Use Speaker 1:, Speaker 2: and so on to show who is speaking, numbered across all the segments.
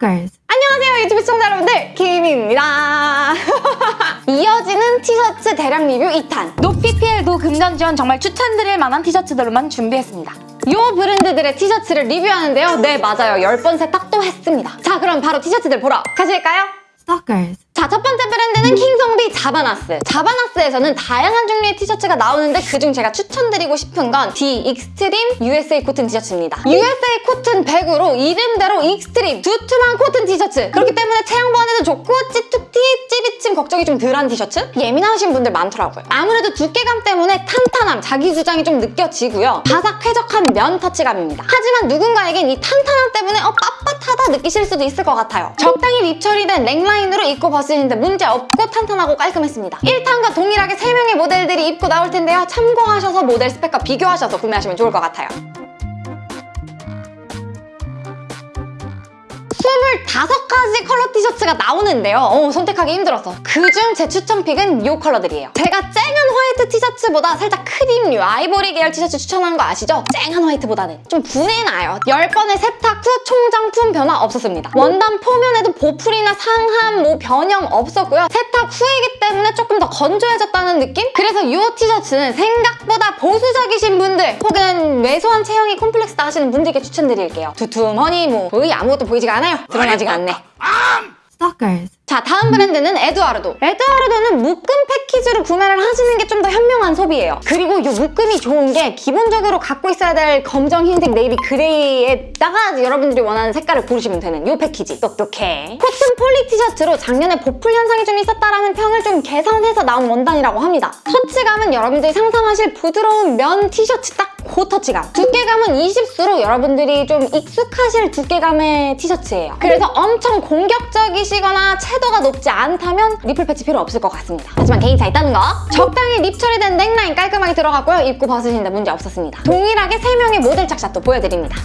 Speaker 1: Stalkers.
Speaker 2: 안녕하세요 유튜브 시청자 여러분들 김입니다 이어지는 티셔츠 대량 리뷰 2탄
Speaker 3: no PPL no 금전 지원 정말 추천드릴 만한 티셔츠들로만 준비했습니다.
Speaker 2: 요 브랜드들의 티셔츠를 리뷰하는데요 네 맞아요 10번 세탁도 했습니다 자 그럼 바로 티셔츠들 보러 가실까요?
Speaker 1: Stalkers.
Speaker 2: 자, 첫 번째 브랜드는 킹성비 자바나스. 자바나스에서는 다양한 종류의 티셔츠가 나오는데 그중 제가 추천드리고 싶은 건 The Extreme USA Cotton 티셔츠입니다. USA cotton 100으로 이름대로 extreme, 두툼한 코튼 티셔츠. 그렇기 때문에 체형 보완에도 좋고 찌툭티, 찌비침 걱정이 좀 덜한 티셔츠? 예민하신 분들 많더라고요. 아무래도 두께감 때문에 탄탄함, 자기 주장이 좀 느껴지고요. 바삭 쾌적한 면 터치감입니다. 하지만 누군가에겐 이 탄탄함 때문에 어, 빳빳하다 느끼실 수도 있을 것 같아요. 적당히 립 처리된 넥라인으로 입고 벗으 시는데 문제 없고 탄탄하고 깔끔했습니다. 1탄과 동일하게 3명의 모델들이 입고 나올 텐데요. 참고하셔서 모델 스펙과 비교하셔서 구매하시면 좋을 것 같아요. 25가지 컬러 티셔츠가 나오는데요. 어, 선택하기 힘들었어. 그중 제 추천 pick은 이 컬러들이에요. 제가 쨍한 화이트 티셔츠보다 살짝 크림류, 아이보리 계열 티셔츠 추천한 거 아시죠? 쨍한 화이트보다는 좀 분해나요. 10번의 세탁 후 총장품 변화 없었습니다. 원단 표면에도 보풀이나 상함, 뭐 변형 없었고요. 세탁 후이기 때문에 조금 더 건조해졌다는 느낌? 그래서 이 티셔츠는 생각보다 보수적이신 분들 혹은 왜소한 체형이 콤플렉스다 하시는 분들께 추천드릴게요. 두툼하니 뭐 거의 아무것도 보이지가 않아요. 드러나지가 않네.
Speaker 1: Stalkers.
Speaker 2: 자 다음 브랜드는 에드와르도. 에드와르도는 묶음 패키지로 구매를 하시는 게 좀 더 현명한 소비예요. 그리고 이 묶음이 좋은 게 기본적으로 갖고 있어야 될 검정, 흰색, 네이비, 그레이에다가 여러분들이 원하는 색깔을 고르시면 되는 이 패키지. 똑똑해. cotton poly 티셔츠로 작년에 보풀 현상이 좀 있었다라는 평을 좀 개선해서 나온 원단이라고 합니다. 터치감은 여러분들이 상상하실 부드러운 면 티셔츠 딱그 터치감. 두께감은 20수로 여러분들이 좀 익숙하실 두께감의 티셔츠예요. 그래서 엄청 공격적이시거나 채 도가 높지 않다면 nipple patch 필요 없을 것 같습니다. 하지만 개인차 있다는 거. 적당히 rib 처리된 넥라인 깔끔하게 들어갔고요. 입고 벗으시는데 문제 없었습니다. 동일하게 3명의 모델 착샷도 보여드립니다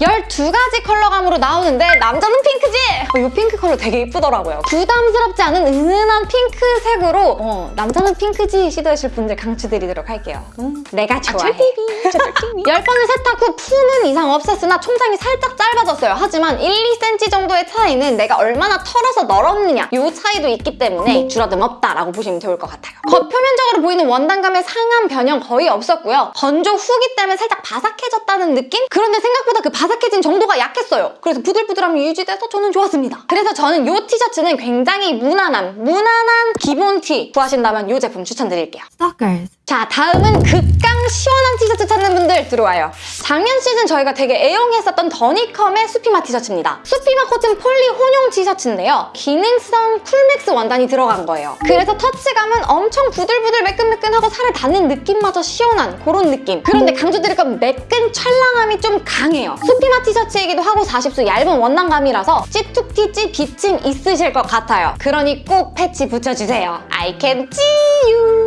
Speaker 2: 12가지 컬러감으로 나오는데 남자는 핑크지? 어, 이 핑크 컬러 되게 예쁘더라고요. 부담스럽지 않은 은은한 핑크색으로 어, 남자는 핑크지 시도하실 분들 강추드리도록 할게요. 음, 내가 좋아해. 열 번을 세탁 후 품은 이상 없었으나 총장이 살짝 짧아졌어요. 하지만 1, 2cm 정도의 차이는 내가 얼마나 털어서 널었느냐 이 차이도 있기 때문에 줄어듦 없다라고 보시면 좋을 것 같아요. 겉표면적으로 보이는 원단감의 상한 변형 거의 없었고요. 건조 후기 때문에 살짝 바삭해졌다는 느낌? 그런데 생각보다 그 바삭해진 정도가 약했어요. 그래서 부들부들함이 유지돼서 저는 좋았습니다. 그래서 저는 이 티셔츠는 굉장히 무난한, 무난한 기본 티 구하신다면 이 제품 추천드릴게요.
Speaker 1: Stalkers.
Speaker 2: 자 다음은 극강 시원한 티셔츠 찾는 분들 들어와요. 작년 시즌 저희가 되게 애용했었던 더니컴의 수피마 티셔츠입니다. 수피마 cotton poly 혼용 티셔츠인데요. 기능성 쿨맥스 원단이 들어간 거예요. 그래서 터치감은 엄청 부들부들 매끈매끈하고 살에 닿는 느낌마저 시원한 그런 느낌. 그런데 강조드릴 건 매끈 찰랑함이 좀 강해요. 수피마 티셔츠이기도 하고 40수 얇은 원단감이라서 찌툭티 찌 비침 있으실 것 같아요. 그러니 꼭 patch 붙여주세요. I can see you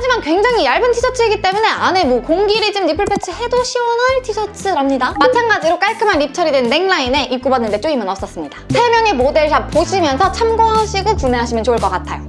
Speaker 2: 하지만 굉장히 얇은 티셔츠이기 때문에 안에 뭐 공기리즘 nipple patch 해도 시원할 티셔츠랍니다. 마찬가지로 깔끔한 rib 처리된 넥라인에 입고 봤는데 쪼임은 없었습니다. 3명의 모델샷 보시면서 참고하시고 구매하시면 좋을 것 같아요.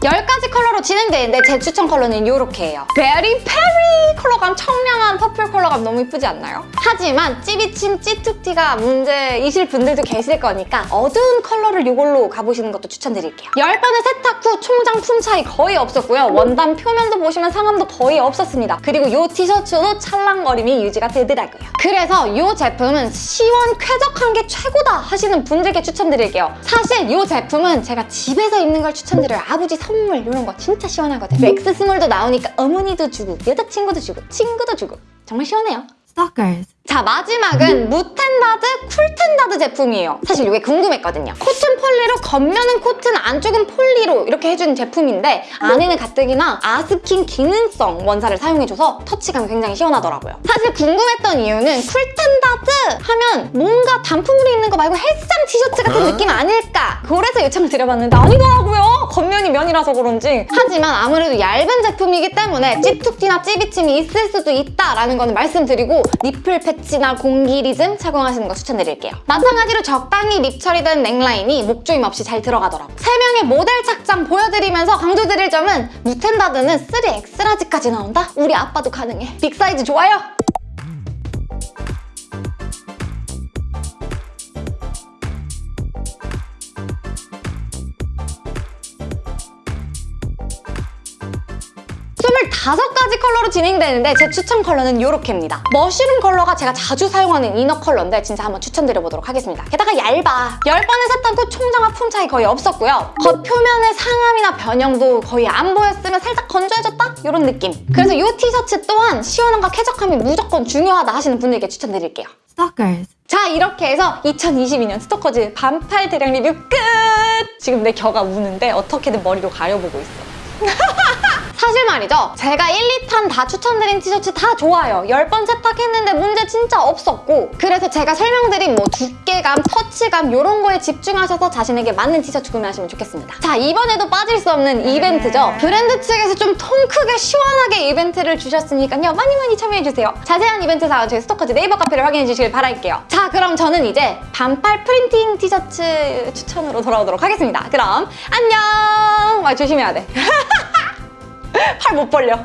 Speaker 2: 10가지 컬러로 진행되는데 제 추천 컬러는 이렇게예요. Very Peri 컬러감, 청량한 purple 컬러감 너무 이쁘지 않나요? 하지만 찌비침 찌툭티가 문제이실 분들도 계실 거니까 어두운 컬러를 이걸로 가보시는 것도 추천드릴게요. 10번의 세탁 후 총장 품 차이 거의 없었고요. 원단 표면도 보시면 상함도 거의 없었습니다. 그리고 이 티셔츠도 찰랑거림이 유지가 되더라고요. 그래서 이 제품은 시원 쾌적한 게 최고다 하시는 분들께 추천드릴게요. 사실 이 제품은 제가 집에서 입는 걸 추천드려요. 아버지 선물 이런 거 진짜 시원하거든요. X small도 나오니까 어머니도 주고 여자친구도 주고 친구도 주고. 정말 시원해요.
Speaker 1: Stalkers.
Speaker 2: 자 마지막은 무탠다드 쿨탠다드 제품이에요. 사실 이게 궁금했거든요. 코튼 폴리로 겉면은 코튼 안쪽은 폴리로 이렇게 해준 제품인데 안에는 가뜩이나 아스킨 기능성 원사를 사용해줘서 터치감이 굉장히 시원하더라고요. 사실 궁금했던 이유는 쿨탠다드 하면 뭔가 단품으로 입는 거 말고 헬스장 티셔츠 같은 느낌 아닐까? 그래서 요청을 드려봤는데 아니더라고요 겉면이 면이라서 그런지 하지만 아무래도 얇은 제품이기 때문에 찌툭티나 찌비침이 있을 수도 있다라는 거는 말씀드리고 nipple 패치나 공기리즘 착용하시는 거 추천드릴게요. 마찬가지로 적당히 rib 처리된 넥라인이 목조임 없이 잘 들어가더라고. 세 명의 모델 착장 보여드리면서 강조드릴 점은 무탠다드는 3X large까지 나온다? 우리 아빠도 가능해. big size 좋아요? 다섯 가지 컬러로 진행되는데 제 추천 컬러는 이렇게입니다. mushroom 컬러가 제가 자주 사용하는 inner 컬러인데 진짜 한번 추천드려보도록 하겠습니다. 게다가 얇아. 10번을 샀던 그 총장과 품 차이 거의 없었고요. 겉 표면의 상함이나 변형도 거의 안 보였으면 살짝 건조해졌다? 이런 느낌. 그래서 이 티셔츠 또한 시원함과 쾌적함이 무조건 중요하다 하시는 분들께 추천드릴게요.
Speaker 1: Stalkers.
Speaker 2: 자 이렇게 해서 2022년 스토커즈 반팔 대량 리뷰 끝! 지금 내 겨가 우는데 어떻게든 머리로 가려보고 있어. 사실 말이죠. 제가 1, 2탄 다 추천드린 티셔츠 다 좋아요. 10번 세탁했는데 문제 진짜 없었고 그래서 제가 설명드린 뭐 두께감, 터치감 이런 거에 집중하셔서 자신에게 맞는 티셔츠 구매하시면 좋겠습니다. 자 이번에도 빠질 수 없는 이벤트죠. 브랜드 측에서 좀 통 크게 시원하게 이벤트를 주셨으니까요. 많이 많이 참여해주세요. 자세한 이벤트 사항은 저희 스토커즈 네이버 카페를 확인해 주시길 바랄게요. 자 그럼 저는 이제 반팔 프린팅 티셔츠 추천으로 돌아오도록 하겠습니다. 그럼 안녕! 아, 조심해야 돼. 팔 못 벌려.